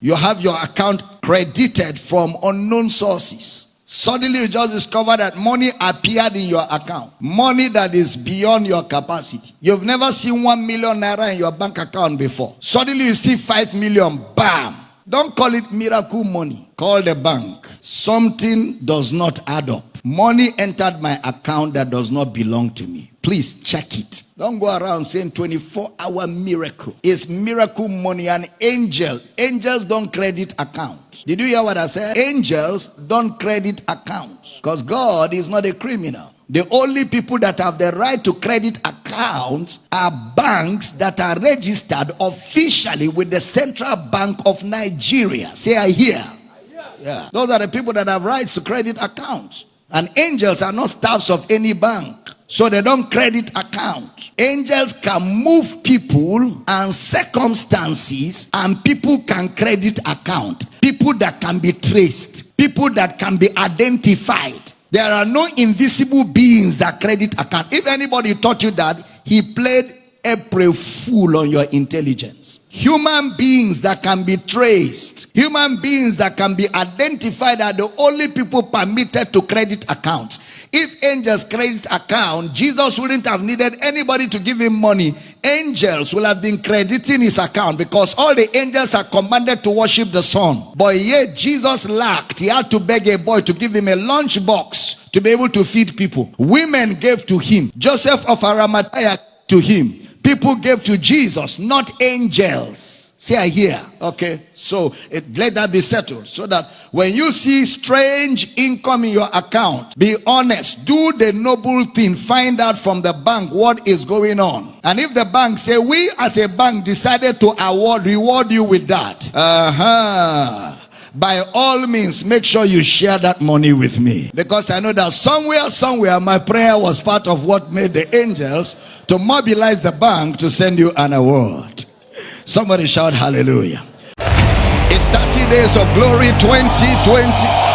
You have your account credited from unknown sources. Suddenly you just discover that money appeared in your account. Money that is beyond your capacity. You've never seen one million naira in your bank account before. Suddenly you see five million, bam. Don't call it miracle money. Call the bank. Something does not add up. Money entered my account that does not belong to me. Please check it. Don't go around saying 24 hour miracle. It's miracle money. An angel. Angels don't credit accounts. Did you hear what I said? Angels don't credit accounts. Because God is not a criminal. The only people that have the right to credit accounts are banks that are registered officially with the Central Bank of Nigeria. Say I hear. Yeah. Those are the people that have rights to credit accounts. And angels are not staffs of any bank. So they don't credit accounts. Angels can move people and circumstances and people can credit account. People that can be traced. People that can be identified. There are no invisible beings that credit account. If anybody taught you that, he played April Fool on your intelligence. Human beings that can be traced. Human beings that can be identified are the only people permitted to credit accounts. If angels credit account, Jesus wouldn't have needed anybody to give him money. Angels will have been crediting his account because all the angels are commanded to worship the Son. But yet Jesus lacked. He had to beg a boy to give him a lunch box to be able to feed people. Women gave to him. Joseph of Arimathea to him. People gave to Jesus, not angels. Say I hear. Okay. So it, let that be settled. So that when you see strange income in your account, be honest. Do the noble thing. Find out from the bank what is going on. And if the bank say, we as a bank decided to award, reward you with that. Uh-huh by all means make sure you share that money with me because i know that somewhere somewhere my prayer was part of what made the angels to mobilize the bank to send you an award Somebody shout hallelujah. It's 30 days of glory 2020.